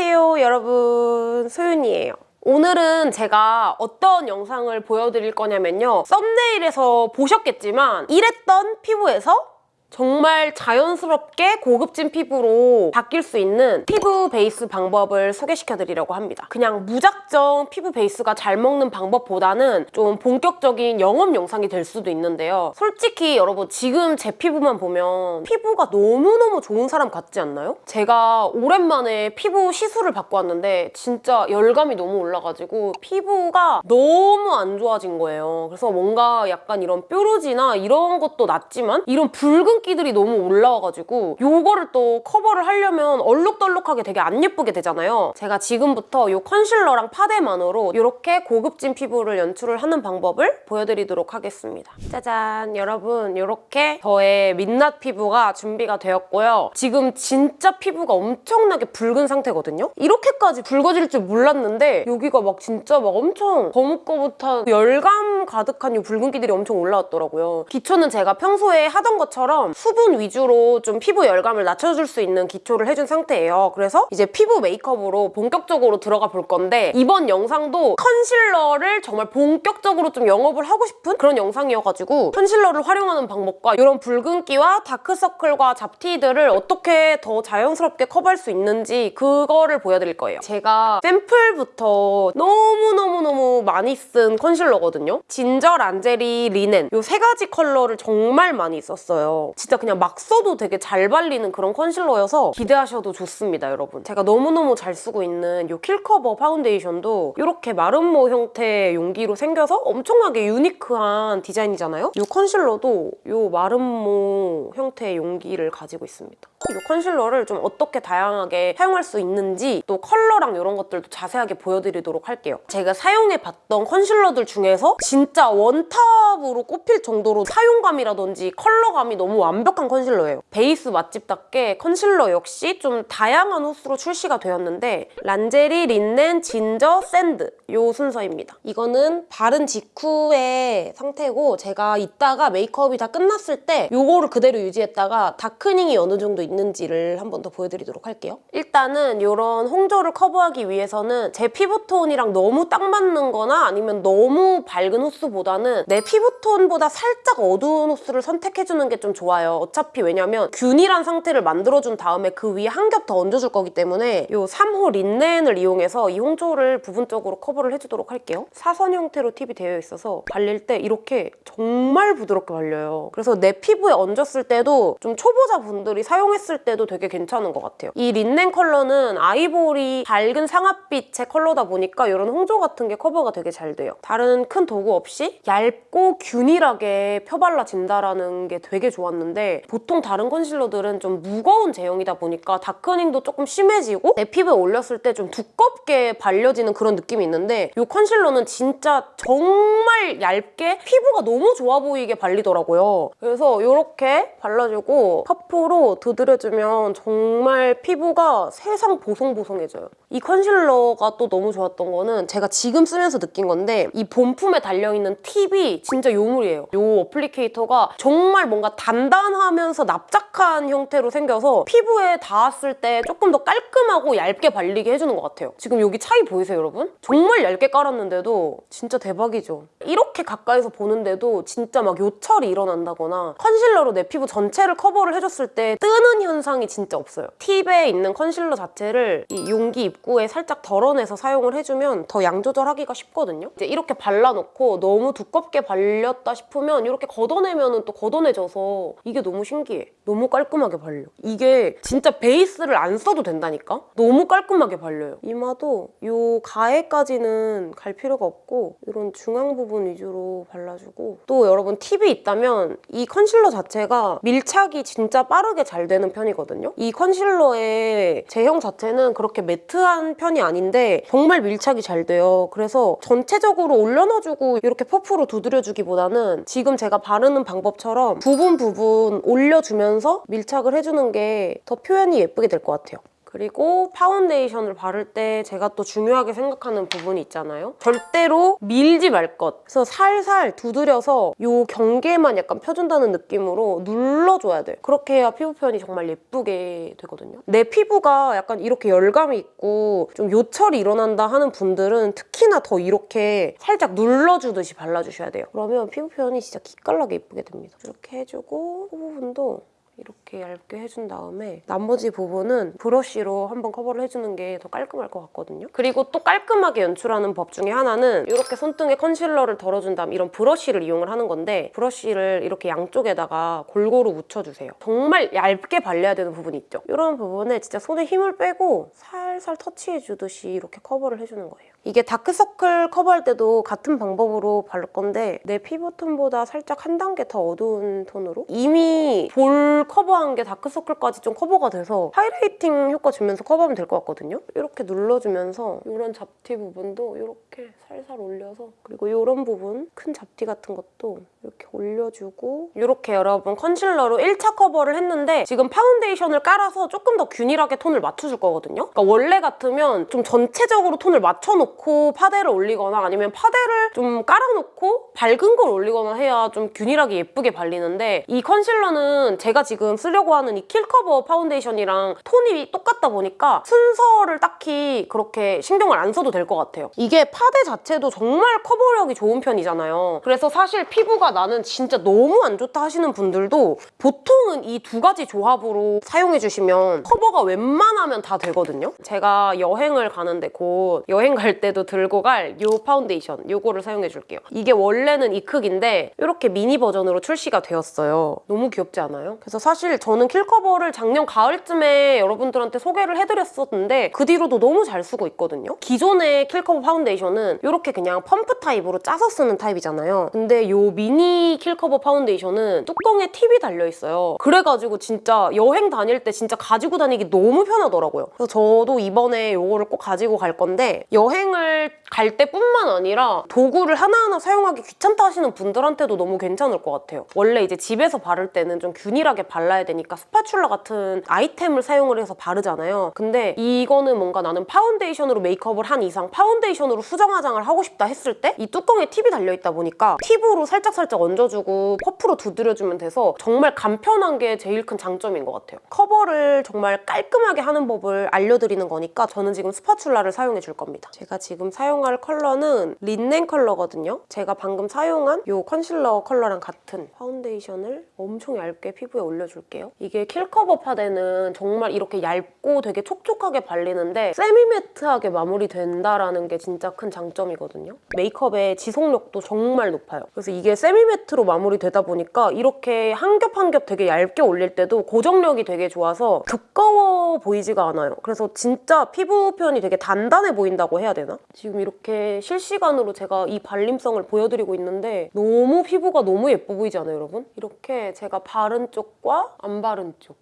안녕하세요 여러분. 소윤이에요. 오늘은 제가 어떤 영상을 보여드릴 거냐면요. 썸네일에서 보셨겠지만 이랬던 피부에서 정말 자연스럽게 고급진 피부로 바뀔 수 있는 피부 베이스 방법을 소개시켜드리려고 합니다. 그냥 무작정 피부 베이스가 잘 먹는 방법보다는 좀 본격적인 영업 영상이 될 수도 있는데요. 솔직히 여러분 지금 제 피부만 보면 피부가 너무너무 좋은 사람 같지 않나요? 제가 오랜만에 피부 시술을 받고 왔는데 진짜 열감이 너무 올라가지고 피부가 너무 안 좋아진 거예요. 그래서 뭔가 약간 이런 뾰루지나 이런 것도 낫지만 이런 붉은 붉은기들이 너무 올라와가지고 요거를 또 커버를 하려면 얼룩덜룩하게 되게 안 예쁘게 되잖아요. 제가 지금부터 요 컨실러랑 파데만으로 이렇게 고급진 피부를 연출을 하는 방법을 보여드리도록 하겠습니다. 짜잔! 여러분 이렇게 저의 민낯 피부가 준비가 되었고요. 지금 진짜 피부가 엄청나게 붉은 상태거든요? 이렇게까지 붉어질 줄 몰랐는데 여기가 막 진짜 막 엄청 거뭇거뭇한 열감 가득한 이 붉은기들이 엄청 올라왔더라고요. 기초는 제가 평소에 하던 것처럼 수분 위주로 좀 피부 열감을 낮춰줄 수 있는 기초를 해준 상태예요. 그래서 이제 피부 메이크업으로 본격적으로 들어가 볼 건데 이번 영상도 컨실러를 정말 본격적으로 좀 영업을 하고 싶은 그런 영상이어가지고 컨실러를 활용하는 방법과 이런 붉은기와 다크서클과 잡티들을 어떻게 더 자연스럽게 커버할 수 있는지 그거를 보여드릴 거예요. 제가 샘플부터 너무너무너무 많이 쓴 컨실러거든요. 진저, 란제리, 리넨 이 세 가지 컬러를 정말 많이 썼어요. 진짜 그냥 막 써도 되게 잘 발리는 그런 컨실러여서 기대하셔도 좋습니다, 여러분. 제가 너무너무 잘 쓰고 있는 이 킬커버 파운데이션도 이렇게 마름모 형태의 용기로 생겨서 엄청나게 unique한 디자인이잖아요? 이 컨실러도 이 마름모 형태의 용기를 가지고 있습니다. 이 컨실러를 좀 어떻게 다양하게 사용할 수 있는지 또 컬러랑 이런 것들도 자세하게 보여드리도록 할게요. 제가 사용해봤던 컨실러들 중에서 진짜 one top으로 꼽힐 정도로 사용감이라든지 컬러감이 너무 완벽한 컨실러예요. 베이스 맛집답게 컨실러 역시 좀 다양한 호수로 출시가 되었는데 란제리, 린넨, 진저, 샌드 요 순서입니다. 이거는 바른 직후의 상태고 제가 이따가 메이크업이 다 끝났을 때 요거를 그대로 유지했다가 darkening이 어느 정도 있는지를 한 번 더 보여드리도록 할게요. 일단은 이런 홍조를 커버하기 위해서는 제 피부톤이랑 너무 딱 맞는 거나 아니면 너무 밝은 호수보다는 내 피부톤보다 살짝 어두운 호수를 선택해주는 게 좀 좋아요. 어차피 왜냐면 균일한 상태를 만들어준 다음에 그 위에 한 겹 더 얹어줄 거기 때문에 이 3호 린넨을 이용해서 이 홍조를 부분적으로 커버를 해주도록 할게요. 사선 형태로 팁이 되어 있어서 발릴 때 이렇게 정말 부드럽게 발려요. 그래서 내 피부에 얹었을 때도 좀 초보자분들이 사용했을 때도 되게 괜찮은 것 같아요. 이 린넨 컬러는 아이보리 밝은 상아빛의 컬러다 보니까 이런 홍조 같은 게 커버가 되게 잘 돼요. 다른 큰 도구 없이 얇고 균일하게 펴발라진다는 게 되게 좋았는데 보통 다른 컨실러들은 좀 무거운 제형이다 보니까 darkening도 조금 심해지고 내 피부에 올렸을 때 좀 두껍게 발려지는 그런 느낌이 있는데 이 컨실러는 진짜 정말 얇게 피부가 너무 좋아 보이게 발리더라고요. 그래서 이렇게 발라주고 퍼프로 두드려 주면 정말 피부가 세상 보송보송해져요. 이 컨실러가 또 너무 좋았던 거는 제가 지금 쓰면서 느낀 건데 이 본품에 달려있는 팁이 진짜 요물이에요. 이 applicator가 정말 뭔가 단단하면서 납작한 형태로 생겨서 피부에 닿았을 때 조금 더 깔끔하고 얇게 발리게 해주는 것 같아요. 지금 여기 차이 보이세요, 여러분? 정말 얇게 깔았는데도 진짜 대박이죠. 이렇게 가까이서 보는데도 진짜 막 요철이 일어난다거나 컨실러로 내 피부 전체를 커버를 해줬을 때 뜨는 현상이 진짜 없어요. 팁에 있는 컨실러 자체를 이 용기 입 구에 살짝 덜어내서 사용을 해주면 더 양 조절하기가 쉽거든요. 이제 이렇게 발라놓고 너무 두껍게 발렸다 싶으면 이렇게 걷어내면 또 걷어내져서 이게 너무 신기해. 너무 깔끔하게 발려. 이게 진짜 베이스를 안 써도 된다니까? 너무 깔끔하게 발려요. 이마도 이 가해까지는 갈 필요가 없고 이런 중앙 부분 위주로 발라주고 또 여러분 팁이 있다면 이 컨실러 자체가 밀착이 진짜 빠르게 잘 되는 편이거든요. 이 컨실러의 제형 자체는 그렇게 매트한 편이 아닌데 정말 밀착이 잘 돼요. 그래서 전체적으로 올려놔주고 이렇게 퍼프로 두드려주기보다는 지금 제가 바르는 방법처럼 부분 부분 올려주면서 밀착을 해주는 게 더 표현이 예쁘게 될 것 같아요. 그리고 파운데이션을 바를 때 제가 또 중요하게 생각하는 부분이 있잖아요. 절대로 밀지 말 것. 그래서 살살 두드려서 이 경계만 약간 펴준다는 느낌으로 눌러줘야 돼요. 그렇게 해야 피부 표현이 정말 예쁘게 되거든요. 내 피부가 약간 이렇게 열감이 있고 좀 요철이 일어난다 하는 분들은 특히나 더 이렇게 살짝 눌러주듯이 발라주셔야 돼요. 그러면 피부 표현이 진짜 기깔나게 예쁘게 됩니다. 이렇게 해주고 코 부분도 이렇게 얇게 해준 다음에 나머지 부분은 브러쉬로 한번 커버를 해주는 게 더 깔끔할 것 같거든요. 그리고 또 깔끔하게 연출하는 법 중에 하나는 이렇게 손등에 컨실러를 덜어준 다음 이런 브러쉬를 이용을 하는 건데 브러쉬를 이렇게 양쪽에다가 골고루 묻혀주세요. 정말 얇게 발려야 되는 부분이 있죠. 이런 부분에 진짜 손에 힘을 빼고 살살 터치해주듯이 이렇게 커버를 해주는 거예요. 이게 다크서클 커버할 때도 같은 방법으로 바를 건데 내 피부톤보다 살짝 한 단계 더 어두운 톤으로 이미 볼 커버한 게 다크서클까지 좀 커버가 돼서 하이라이팅 효과 주면서 커버하면 될 것 같거든요. 이렇게 눌러주면서 이런 잡티 부분도 이렇게 살살 올려서 그리고 이런 부분 큰 잡티 같은 것도 이렇게 올려주고 이렇게 여러분 컨실러로 1차 커버를 했는데 지금 파운데이션을 깔아서 조금 더 균일하게 톤을 맞춰줄 거거든요. 그러니까 원래 같으면 좀 전체적으로 톤을 맞춰놓고 파데를 올리거나 아니면 파데를 좀 깔아놓고 밝은 걸 올리거나 해야 좀 균일하게 예쁘게 발리는데 이 컨실러는 제가 지금 쓰려고 하는 이 킬커버 파운데이션이랑 톤이 똑같다 보니까 순서를 딱히 그렇게 신경을 안 써도 될 것 같아요. 이게 파데 자체도 정말 커버력이 좋은 편이잖아요. 그래서 사실 피부가 나는 진짜 너무 안 좋다 하시는 분들도 보통은 이 두 가지 조합으로 사용해주시면 커버가 웬만하면 다 되거든요. 제가 여행을 가는데 곧 여행 갈 때도 들고 갈 이 파운데이션 이거를 사용해줄게요. 이게 원래는 이 크기인데 이렇게 미니 버전으로 출시가 되었어요. 너무 귀엽지 않아요? 그래서 사실 저는 킬커버를 작년 가을쯤에 여러분들한테 소개를 해드렸었는데 그 뒤로도 너무 잘 쓰고 있거든요. 기존의 킬커버 파운데이션은 이렇게 그냥 펌프 타입으로 짜서 쓰는 타입이잖아요. 근데 이 미니 킬커버 파운데이션은 뚜껑에 팁이 달려있어요. 그래가지고 진짜 여행 다닐 때 진짜 가지고 다니기 너무 편하더라고요. 그래서 저도 이번에 이거를 꼭 가지고 갈 건데 여행을 갈 때뿐만 아니라 도구를 하나하나 사용하기 귀찮다 하시는 분들한테도 너무 괜찮을 것 같아요. 원래 이제 집에서 바를 때는 좀 균일하게 발라야 되니까 스파츌라 같은 아이템을 사용을 해서 바르잖아요. 근데 이거는 뭔가 나는 파운데이션으로 메이크업을 한 이상 파운데이션으로 수정 화장을 하고 싶다 했을 때 이 뚜껑에 팁이 달려있다 보니까 팁으로 살짝살짝 얹어주고 퍼프로 두드려주면 돼서 정말 간편한 게 제일 큰 장점인 것 같아요. 커버를 정말 깔끔하게 하는 법을 알려드리는 거니까 저는 지금 스파츌라를 사용해 줄 겁니다. 제가 지금 사용할 컬러는 린넨 컬러거든요. 제가 방금 사용한 이 컨실러 컬러랑 같은 파운데이션을 엄청 얇게 피부에 올려줄게요. 이게 킬커버 파데는 정말 이렇게 얇고 되게 촉촉하게 발리는데 세미매트하게 마무리된다라는 게 진짜 큰 장점이거든요. 메이크업의 지속력도 정말 높아요. 그래서 이게 세미매트로 마무리되다 보니까 이렇게 한 겹 한 겹 되게 얇게 올릴 때도 고정력이 되게 좋아서 두꺼워 보이지가 않아요. 그래서 진짜 피부 표현이 되게 단단해 보인다고 해야 되나? 지금 이렇게 실시간으로 제가 이 발림성을 보여드리고 있는데 너무 피부가 너무 예뻐 보이지 않아요, 여러분? 이렇게 제가 바른 쪽과 안 바른 쪽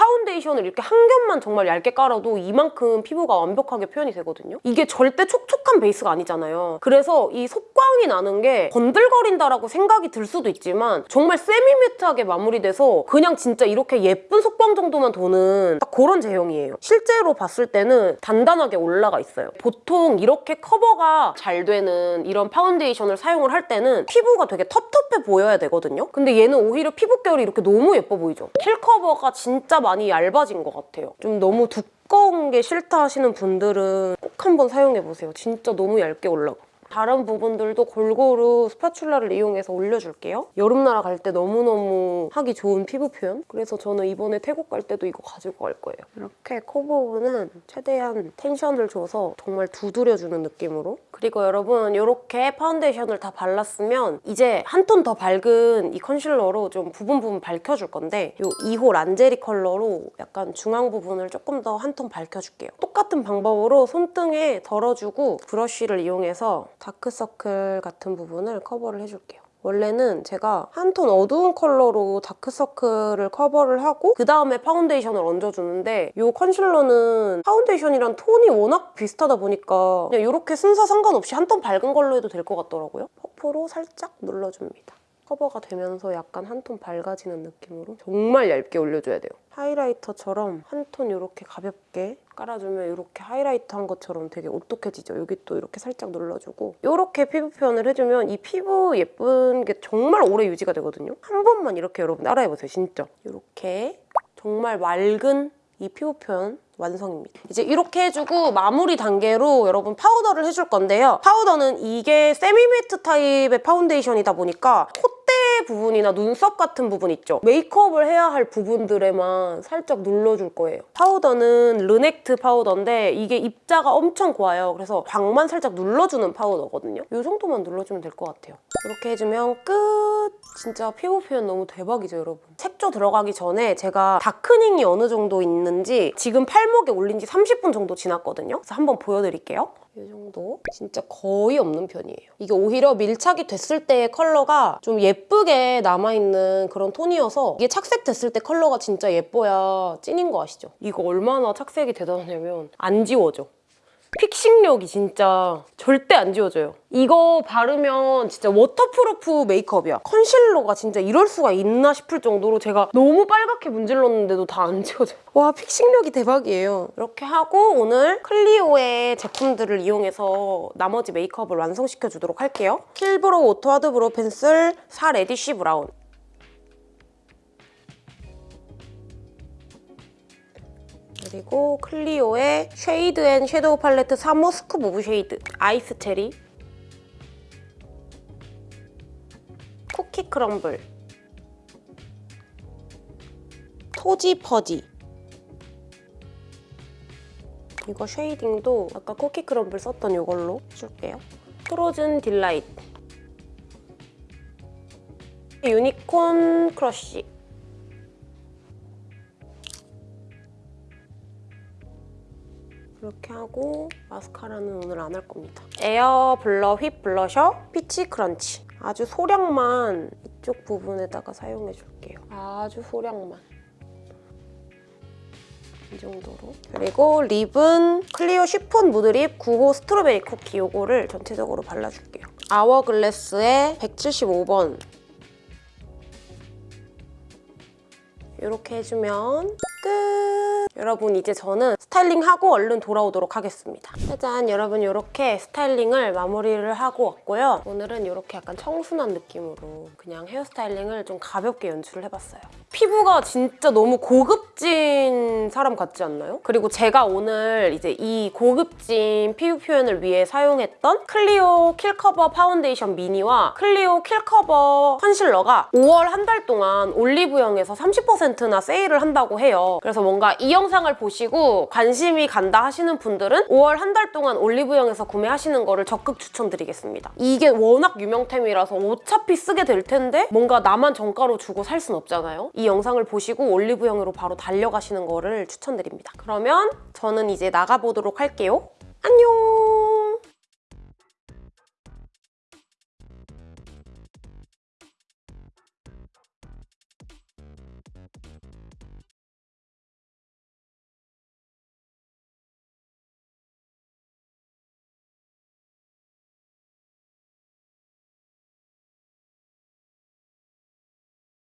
파운데이션을 이렇게 한 겹만 정말 얇게 깔아도 이만큼 피부가 완벽하게 표현이 되거든요. 이게 절대 촉촉한 베이스가 아니잖아요. 그래서 이 속광이 나는 게 번들거린다라고 생각이 들 수도 있지만 정말 세미매트하게 마무리돼서 그냥 진짜 이렇게 예쁜 속광 정도만 도는 딱 그런 제형이에요. 실제로 봤을 때는 단단하게 올라가 있어요. 보통 이렇게 커버가 잘 되는 이런 파운데이션을 사용을 할 때는 피부가 되게 텁텁해 보여야 되거든요. 근데 얘는 오히려 피부 결이 이렇게 너무 예뻐 보이죠? 킬커버가 진짜 많이 얇아진 것 같아요. 좀 너무 두꺼운 게 싫다 하시는 분들은 꼭 한번 사용해보세요. 진짜 너무 얇게 올라가. 다른 부분들도 골고루 스파츌라를 이용해서 올려줄게요. 여름나라 갈 때 너무너무 하기 좋은 피부 표현. 그래서 저는 이번에 태국 갈 때도 이거 가지고 갈 거예요. 이렇게 코 부분은 최대한 텐션을 줘서 정말 두드려주는 느낌으로. 그리고 여러분 이렇게 파운데이션을 다 발랐으면 이제 한 톤 더 밝은 이 컨실러로 좀 부분 부분 밝혀줄 건데 이 2호 란제리 컬러로 약간 중앙 부분을 조금 더 한 톤 밝혀줄게요. 똑같은 방법으로 손등에 덜어주고 브러쉬를 이용해서 다크서클 같은 부분을 커버를 해줄게요. 원래는 제가 한 톤 어두운 컬러로 다크서클을 커버를 하고 그 다음에 파운데이션을 얹어주는데 이 컨실러는 파운데이션이랑 톤이 워낙 비슷하다 보니까 그냥 이렇게 순서 상관없이 한 톤 밝은 걸로 해도 될 것 같더라고요. 퍼프로 살짝 눌러줍니다. 커버가 되면서 약간 한 톤 밝아지는 느낌으로 정말 얇게 올려줘야 돼요. 하이라이터처럼 한 톤 이렇게 가볍게 깔아주면 이렇게 하이라이터 한 것처럼 되게 오똑해지죠. 여기 또 이렇게 살짝 눌러주고 이렇게 피부 표현을 해주면 이 피부 예쁜 게 정말 오래 유지가 되거든요. 한 번만 이렇게 여러분 따라해보세요. 진짜. 이렇게 정말 맑은 이 피부 표현 완성입니다. 이제 이렇게 해주고 마무리 단계로 여러분 파우더를 해줄 건데요. 파우더는 이게 semi matte 타입의 파운데이션이다 보니까 콧 대 부분이나 눈썹 같은 부분 있죠? 메이크업을 해야 할 부분들에만 살짝 눌러줄 거예요. 파우더는 르넥트 파우더인데 이게 입자가 엄청 고와요. 그래서 광만 살짝 눌러주는 파우더거든요. 이 정도만 눌러주면 될 것 같아요. 이렇게 해주면 끝! 진짜 피부 표현 너무 대박이죠, 여러분. 들어가기 전에 제가 darkening이 어느 정도 있는지 지금 팔목에 올린 지 30분 정도 지났거든요. 그래서 한번 보여드릴게요. 이 정도? 진짜 거의 없는 편이에요. 이게 오히려 밀착이 됐을 때의 컬러가 좀 예쁘게 남아있는 그런 톤이어서 이게 착색됐을 때 컬러가 진짜 예뻐야 찐인 거 아시죠? 이거 얼마나 착색이 대단하냐면 안 지워져. fixing력이 진짜 절대 안 지워져요. 이거 바르면 진짜 waterproof 메이크업이야. 컨실러가 진짜 이럴 수가 있나 싶을 정도로 제가 너무 빨갛게 문질렀는데도 다 안 지워져요. 와 fixing력이 대박이에요. 이렇게 하고 오늘 클리오의 제품들을 이용해서 나머지 메이크업을 완성시켜 주도록 할게요. Kill Brow Auto Hard Brow Pencil 4 Reddish Brown 그리고 클리오의 Shade and Shadow Palette 3호 Scoop of Shade Ice Cherry Cookie Crumble Toasty Fudge 이거 쉐이딩도 아까 Cookie Crumble 썼던 이걸로 해줄게요. Frozen Delight. Unicorn Crush 이렇게 하고 마스카라는 오늘 안 할 겁니다. Air Blur Whip Blusher Peach Crunch 아주 소량만 이쪽 부분에다가 사용해 줄게요. 아주 소량만. 이 정도로. 그리고 립은 클리오 Chiffon Mood Lip 9호 Strawberry Cookie 요거를 전체적으로 발라줄게요. 아워글래스의 175번 이렇게 해주면 끝! 여러분 이제 저는 styling하고 얼른 돌아오도록 하겠습니다. 짜잔 여러분 이렇게 styling을 마무리를 하고 왔고요. 오늘은 이렇게 약간 청순한 느낌으로 그냥 hair styling을 좀 가볍게 연출을 해봤어요. 피부가 진짜 너무 고급진 사람 같지 않나요? 그리고 제가 오늘 이제 이 고급진 피부 표현을 위해 사용했던 클리오 Kill Cover 파운데이션 미니와 클리오 Kill Cover 컨실러가 5월 한 달 동안 올리브영에서 30%나 세일을 한다고 해요. 그래서 뭔가 이 영상을 보시고 관심이 간다 하시는 분들은 5월 한 달 동안 올리브영에서 구매하시는 거를 적극 추천드리겠습니다. 이게 워낙 유명템이라서 어차피 쓰게 될 텐데 뭔가 나만 정가로 주고 살 순 없잖아요. 이 영상을 보시고 올리브영으로 바로 달려가시는 거를 추천드립니다. 그러면 저는 이제 나가보도록 할게요. 안녕!